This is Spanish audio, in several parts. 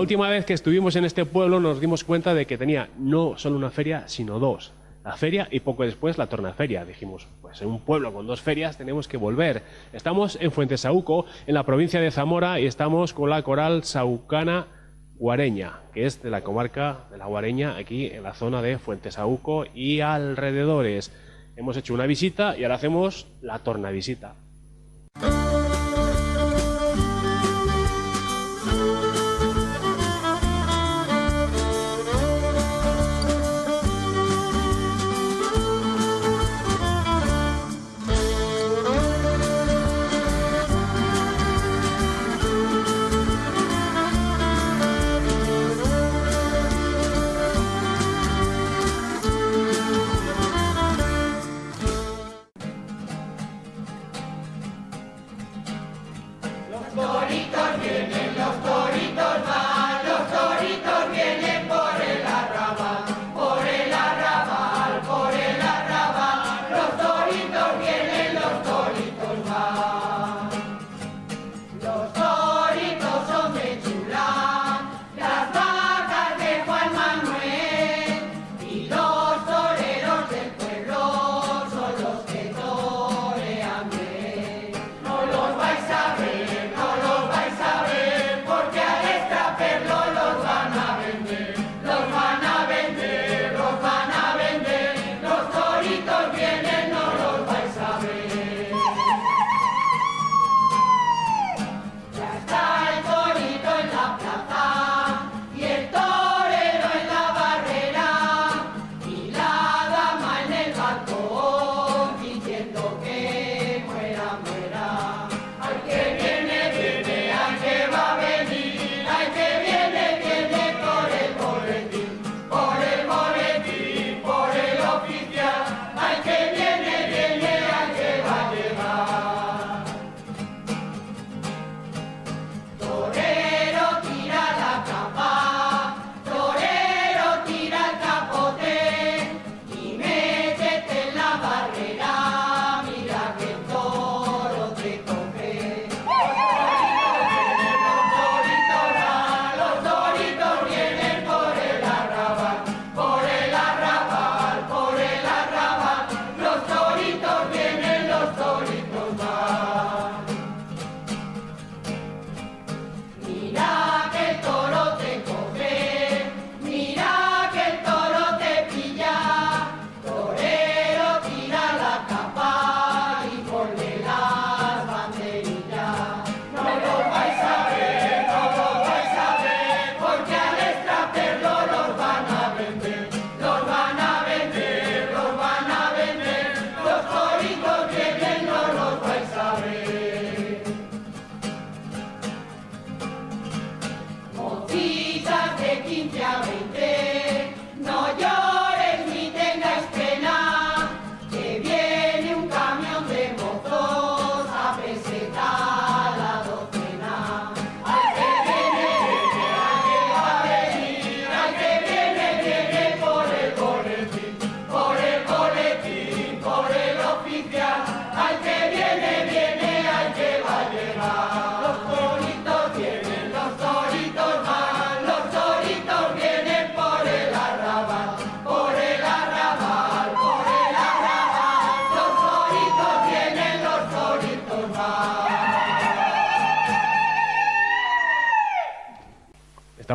última vez que estuvimos en este pueblo nos dimos cuenta de que tenía no solo una feria, sino dos. La feria y poco después la tornaferia. Dijimos, pues en un pueblo con dos ferias tenemos que volver. Estamos en Fuentesauco, en la provincia de Zamora, y estamos con la coral saucana Guareña, que es de la comarca de la Guareña, aquí en la zona de Fuentesauco y alrededores. Hemos hecho una visita y ahora hacemos la tornavisita.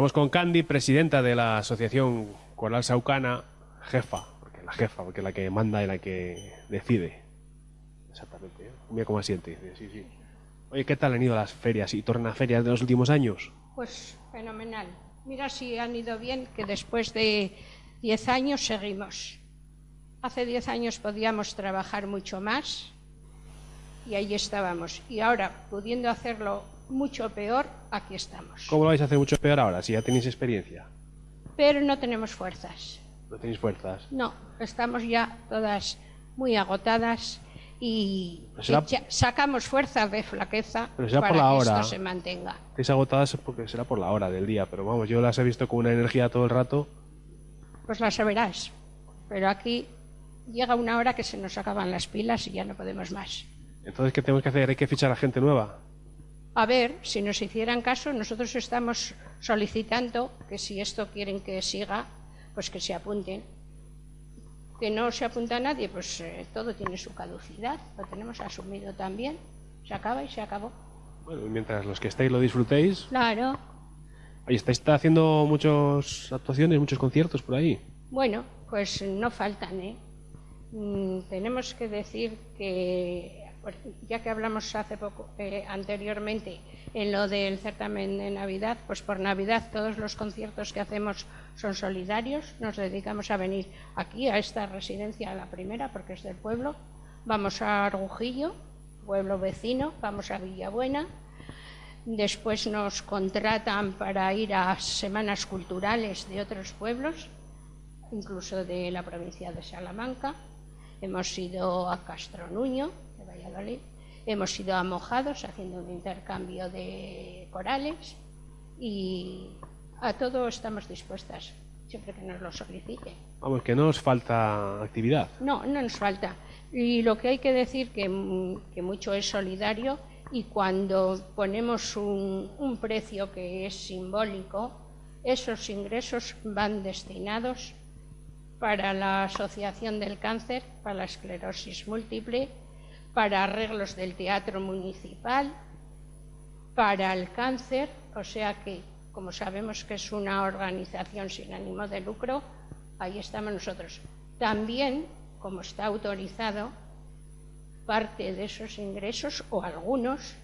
Estamos con Candy, presidenta de la Asociación Coral Saucana, jefa, porque la jefa, porque la que manda y la que decide. Exactamente. ¿eh? Mira cómo asiente. Sí, sí. Oye, ¿qué tal han ido las ferias y tornaferias de los últimos años? Pues fenomenal. Mira si han ido bien, que después de 10 años seguimos. Hace 10 años podíamos trabajar mucho más y ahí estábamos. Y ahora, pudiendo hacerlo mucho peor, aquí estamos. ¿Cómo lo vais a hacer mucho peor ahora, si ya tenéis experiencia? Pero no tenemos fuerzas. ¿No tenéis fuerzas? No, estamos ya todas muy agotadas y será- sacamos fuerzas de flaqueza Pero será para por la que hora. esto se mantenga. Estáis agotadas porque será por la hora del día, pero vamos, yo las he visto con una energía todo el rato. Pues las verás. Pero aquí llega una hora que se nos acaban las pilas y ya no podemos más. Entonces, ¿qué tenemos que hacer? ¿Hay que fichar a gente nueva? A ver si nos hicieran caso. Nosotros estamos solicitando que si esto quieren que siga, pues que se apunten. Que no se apunta a nadie, pues eh, todo tiene su caducidad, lo tenemos asumido también. Se acaba y se acabó. Bueno, mientras los que estáis lo disfrutéis. Claro. Ahí estáis está haciendo muchas actuaciones, muchos conciertos por ahí. Bueno, pues no faltan, ¿eh? Mm, tenemos que decir que ya que hablamos hace poco, eh, anteriormente, en lo del certamen de Navidad, pues por Navidad todos los conciertos que hacemos son solidarios, nos dedicamos a venir aquí, a esta residencia, a la primera, porque es del pueblo, vamos a Argujillo, pueblo vecino, vamos a Villabuena, después nos contratan para ir a semanas culturales de otros pueblos, incluso de la provincia de Salamanca, hemos ido a Castro Hemos ido a Mojados haciendo un intercambio de corales y a todo estamos dispuestas, siempre que nos lo solicite. Vamos, que no nos falta actividad. No, no nos falta. Y lo que hay que decir que, que mucho es solidario y cuando ponemos un, un precio que es simbólico, esos ingresos van destinados para la Asociación del Cáncer, para la esclerosis múltiple para arreglos del teatro municipal, para el cáncer, o sea que, como sabemos que es una organización sin ánimo de lucro, ahí estamos nosotros. También, como está autorizado, parte de esos ingresos, o algunos,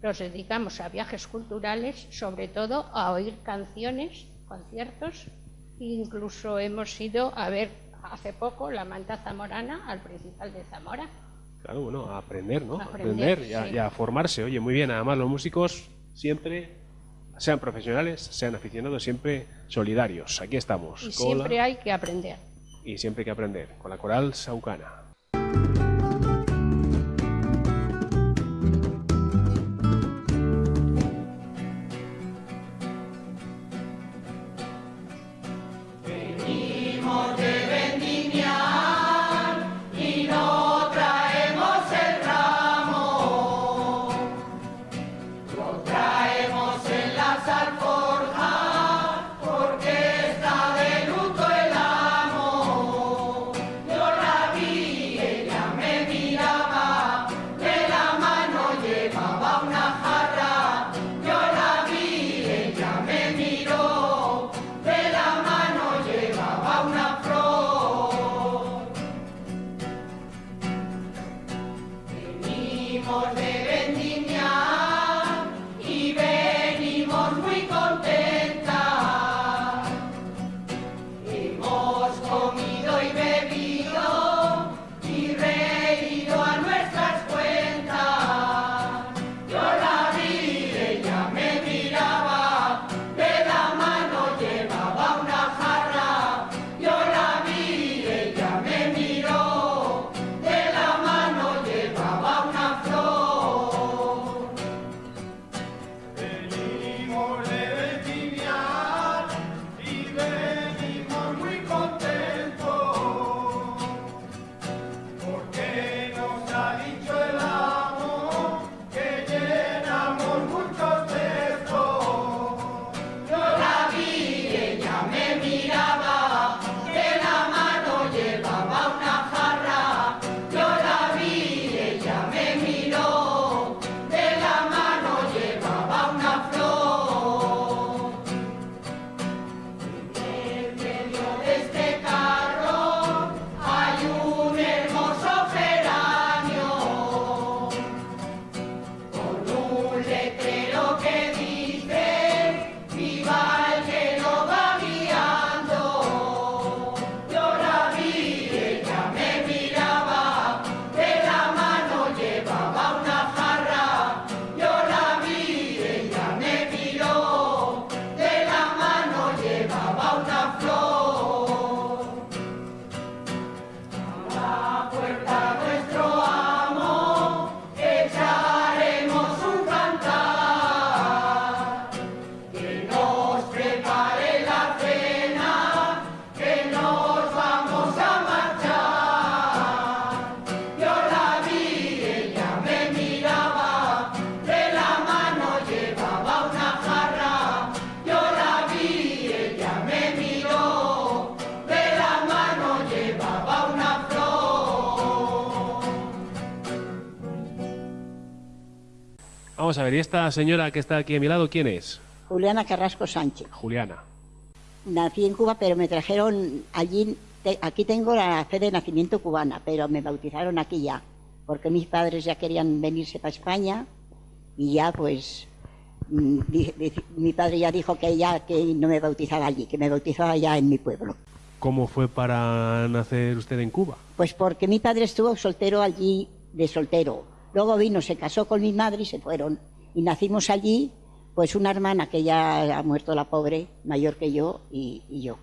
los dedicamos a viajes culturales, sobre todo a oír canciones, conciertos, incluso hemos ido a ver hace poco la manta zamorana al principal de Zamora. Claro, bueno, a aprender, ¿no? A aprender, y, a, formarse. Oye, muy bien, además los músicos siempre, sean profesionales, sean aficionados, siempre solidarios. Aquí estamos. Y siempre hay que aprender. Y siempre hay que aprender. Con la coral saucana. Vamos a ver, ¿y esta señora que está aquí a mi lado, quién es? Juliana Carrasco Sánchez. Juliana. Nací en Cuba, pero me trajeron allí. te- aquí tengo la fe de nacimiento cubana, pero me bautizaron aquí ya, porque mis padres ya querían venirse para España y ya pues mm, mi padre ya dijo que ya que no me bautizaba allí, que me bautizaba ya en mi pueblo. ¿Cómo fue para nacer usted en Cuba? Pues porque mi padre estuvo soltero allí de soltero. Luego vino, se casó con mi madre y se fueron. Y nacimos allí, pues una hermana que ya ha muerto la pobre, mayor que yo, y, y yo.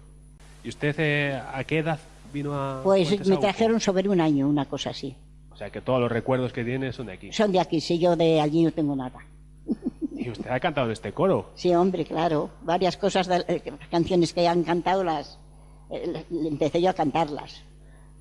¿Y usted eh, a qué edad vino a Pues me trajeron sobre un año, una cosa así. O sea, que todos los recuerdos que tiene son de aquí. Son de aquí, si yo de allí no tengo nada. Y usted ha cantado en este coro. Sí, hombre, claro. Varias cosas, de, eh, canciones que han cantado, las eh, empecé yo a cantarlas.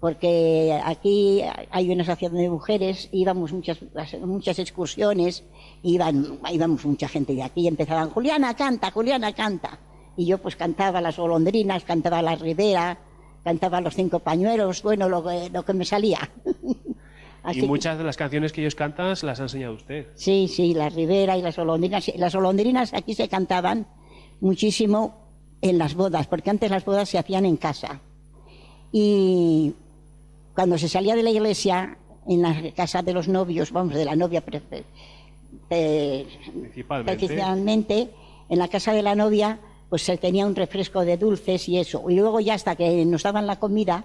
Porque aquí hay una asociación de mujeres, íbamos muchas, muchas excursiones, iban, íbamos mucha gente de aquí, y empezaban, Juliana canta, Juliana canta. Y yo pues cantaba las golondrinas, cantaba la ribera, cantaba los cinco pañuelos, bueno, lo que, lo que me salía. Así y muchas de las canciones que ellos cantan las ha enseñado usted. Sí, sí, la ribera y las golondrinas. Las golondrinas aquí se cantaban muchísimo en las bodas, porque antes las bodas se hacían en casa. Y cuando se salía de la iglesia, en la casa de los novios, vamos, de la novia Principalmente. en la casa de la novia, pues se tenía un refresco de dulces y eso. Y luego ya hasta que nos daban la comida,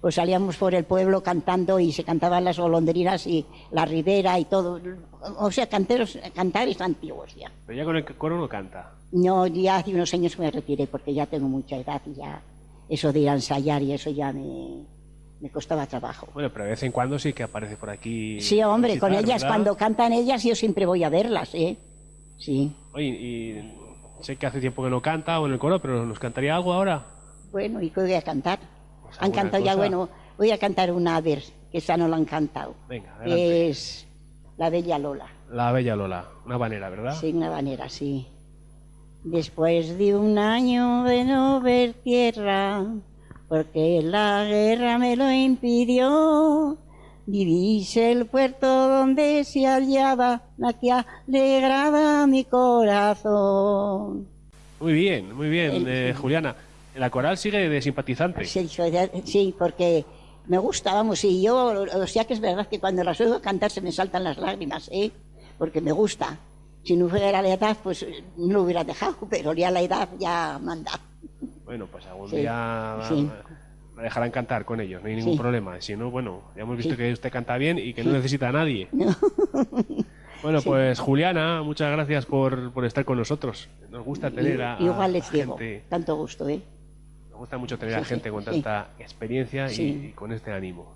pues salíamos por el pueblo cantando y se cantaban las golondrinas y la ribera y todo. O sea, canteros, cantares antiguos ya. Pero ya con el coro no canta. No, ya hace unos años me retiré porque ya tengo mucha edad y ya eso de ir a ensayar y eso ya me, me costaba trabajo. Bueno, pero de vez en cuando sí que aparece por aquí. Sí, hombre, con Citar, ellas, ¿verdad? cuando cantan ellas, yo siempre voy a verlas, ¿eh? Sí. Oye, y sé que hace tiempo que no canta o en el coro, pero ¿nos cantaría algo ahora? Bueno, ¿y qué voy a cantar? Pues han cantado ya, cosa. bueno, voy a cantar una a ver, que esa no la han cantado. Venga, adelante. Es La Bella Lola. La Bella Lola, una banera, ¿verdad? Sí, una manera, sí. Después de un año de no ver tierra, porque la guerra me lo impidió, divise el puerto donde se hallaba la que alegraba mi corazón. Muy bien, muy bien, El- eh, Juliana. La coral sigue de simpatizante. Sí, porque me gusta, vamos, y yo, o sea que es verdad que cuando las oigo cantar se me saltan las lágrimas, ¿eh? Porque me gusta. Si no fuera la edad, pues no lo hubiera dejado, pero ya la edad ya manda. Bueno, pues algún Sí, día sí. la dejarán cantar con ellos, no hay ningún Sí. problema. Si no, bueno, ya hemos visto que usted canta bien y que no necesita a nadie. Bueno, pues Juliana, muchas gracias por, por estar con nosotros. Nos gusta tener a, a Igual les digo, gente, tanto gusto, ¿eh? nos gusta mucho tener a gente con tanta experiencia y- y con este ánimo.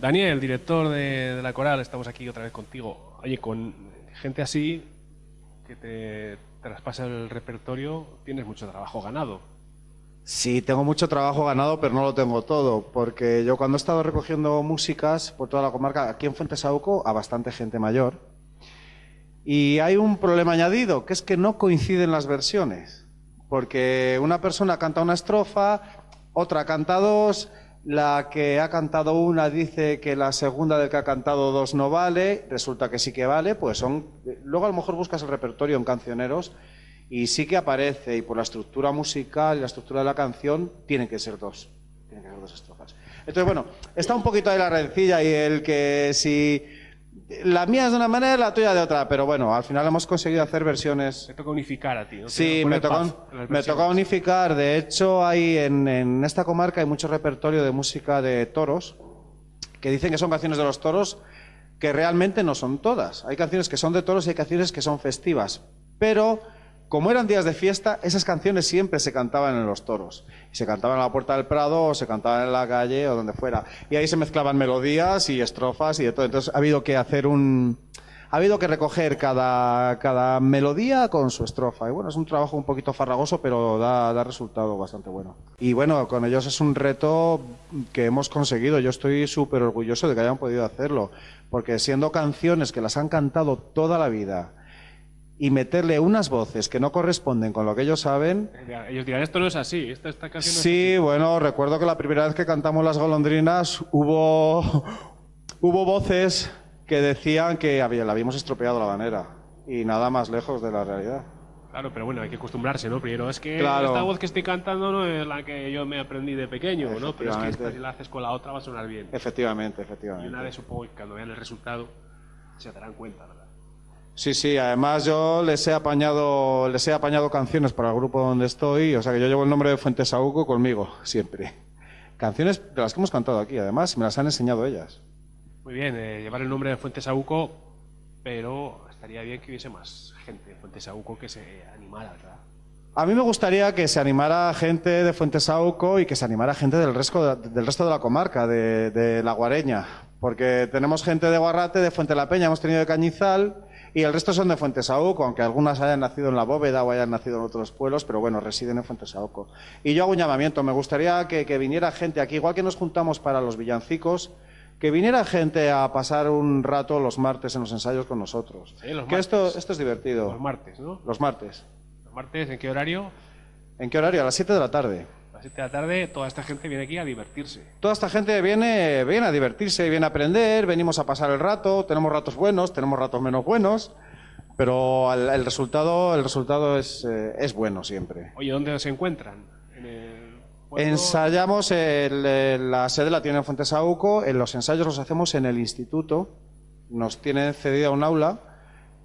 Daniel, director de, la coral, estamos aquí otra vez contigo. Oye, con gente así que te traspasa el repertorio, tienes mucho trabajo ganado. Sí, tengo mucho trabajo ganado, pero no lo tengo todo, porque yo cuando he estado recogiendo músicas por toda la comarca, aquí en Fuentesauco, a bastante gente mayor, y hay un problema añadido, que es que no coinciden las versiones, porque una persona canta una estrofa, otra canta dos, la que ha cantado una dice que la segunda del que ha cantado dos no vale, resulta que sí que vale, pues son... Luego a lo mejor buscas el repertorio en cancioneros y sí que aparece, y por la estructura musical y la estructura de la canción, tienen que ser dos. Tienen que ser dos estrofas. Entonces, bueno, está un poquito ahí la rencilla y el que si la mía es de una manera la tuya de otra, pero bueno, al final hemos conseguido hacer versiones. Te toca unificar a ti, ¿no? Sí, me las me unificar. De hecho, hay en, en esta comarca hay mucho repertorio de música de toros que dicen que son canciones de los toros que realmente no son todas. Hay canciones que son de toros y hay canciones que son festivas. Pero como eran días de fiesta, esas canciones siempre se cantaban en los toros. Se cantaban en la puerta del Prado o se cantaban en la calle o donde fuera. Y ahí se mezclaban melodías y estrofas y de todo. Entonces ha habido que hacer un... Ha habido que recoger cada, cada melodía con su estrofa. Y bueno, es un trabajo un poquito farragoso, pero da, da resultado bastante bueno. Y bueno, con ellos es un reto que hemos conseguido. Yo estoy súper orgulloso de que hayan podido hacerlo. Porque siendo canciones que las han cantado toda la vida y meterle unas voces que no corresponden con lo que ellos saben, Ellos dirán, esto no es así, esta, esta canción no es Sí, bueno, recuerdo que la primera vez que cantamos Las Golondrinas hubo, hubo voces que decían que había, le habíamos estropeado la manera. Y nada más lejos de la realidad. Claro, pero bueno, hay que acostumbrarse, ¿no? Primero, es que Claro. esta voz que estoy cantando no es la que yo me aprendí de pequeño, ¿no? Pero es que esta, Efectivamente. si la haces con la otra va a sonar bien. Efectivamente, Y una efectivamente. vez supongo que cuando vean el resultado se darán cuenta, ¿verdad? Sí, sí, además yo les he apañado, les he apañado canciones para el grupo donde estoy, o sea que yo llevo el nombre de Fuentes Saúco conmigo, siempre. Canciones de las que hemos cantado aquí, además, me las han enseñado ellas. Muy bien, eh, llevar el nombre de Fuentes Saúco, pero estaría bien que hubiese más gente de Fuentes Saúco que se animara, ¿verdad? A mí me gustaría que se animara gente de Fuentesauco y que se animara gente del resto de, del resto de la comarca, de, de La Guareña. Porque tenemos gente de Guarrate, de Fuente la Peña, hemos tenido de Cañizal y el resto son de Fuentesauco, aunque algunas hayan nacido en La Bóveda o hayan nacido en otros pueblos, pero bueno, residen en Fuentesauco. Y yo hago un llamamiento, me gustaría que, que viniera gente aquí, igual que nos juntamos para los villancicos, que viniera gente a pasar un rato los martes en los ensayos con nosotros. Sí, los que esto, esto es divertido. Los martes, ¿no? Los martes. Los martes, ¿en qué horario? ¿En qué horario? A las 7 de la tarde. A las 7 de la tarde, toda esta gente viene aquí a divertirse. Toda esta gente viene, viene a divertirse, viene a aprender, venimos a pasar el rato, tenemos ratos buenos, tenemos ratos menos buenos, pero el, el resultado, el resultado es, eh, es bueno siempre. Oye, ¿dónde se encuentran? En el Ensayamos, el- el- la sede la tiene en Fuentesauco, en los ensayos los hacemos en el instituto, nos tienen cedida un aula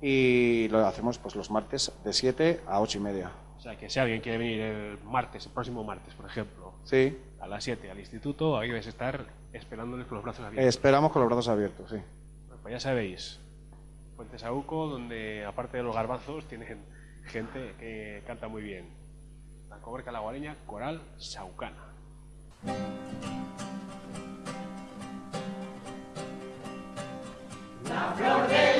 y lo hacemos pues los martes de 7 a 8 y media. O sea, que si alguien quiere venir el martes, el próximo martes, por ejemplo, Sí, a las 7 al instituto, ahí debes estar esperándoles con los brazos abiertos. esperamos con los brazos abiertos, sí. Pues ya sabéis, Fuentes Sauco, donde aparte de los garbanzos, tienen gente que canta muy bien. La comarca laguareña, coral saucana. hombres